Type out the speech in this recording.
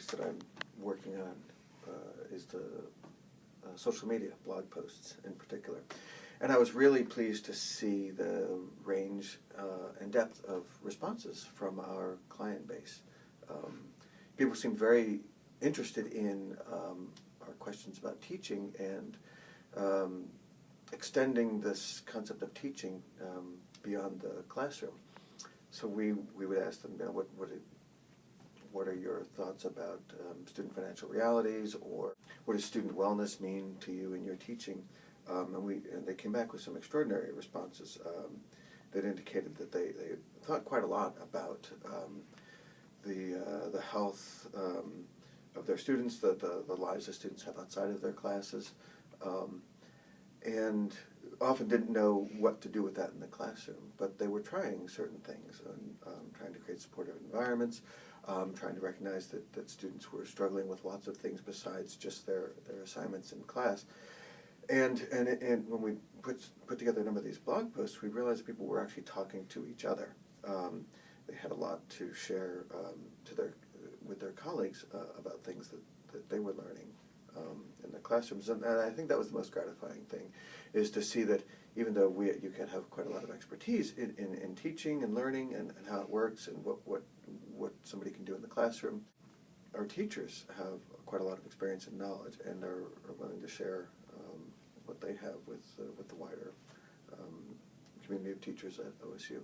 topics that I'm working on uh, is the uh, social media, blog posts in particular. And I was really pleased to see the range uh, and depth of responses from our client base. Um, people seemed very interested in um, our questions about teaching and um, extending this concept of teaching um, beyond the classroom. So we, we would ask them, you know, what, what, it- what are your thoughts about um, student financial realities, or what does student wellness mean to you in your teaching? Um, and we, and they came back with some extraordinary responses um, that indicated that they, they thought quite a lot about um, the, uh, the health um, of their students, the, the, the lives the students have outside of their classes, um, and often didn't know what to do with that in the classroom. But they were trying certain things, and um, trying to create supportive environments, um, trying to recognize that, that students were struggling with lots of things besides just their, their assignments in class. And, and, and when we put, put together a number of these blog posts, we realized people were actually talking to each other. Um, they had a lot to share um, to their, with their colleagues uh, about things that, that they were learning um, in the classrooms. And, and I think that was the most gratifying thing, is to see that even though we, you can have quite a lot of expertise in, in, in teaching and learning and, and how it works and what, what, what somebody can do in the classroom, our teachers have quite a lot of experience and knowledge and are, are willing to share um, what they have with, uh, with the wider um, community of teachers at OSU.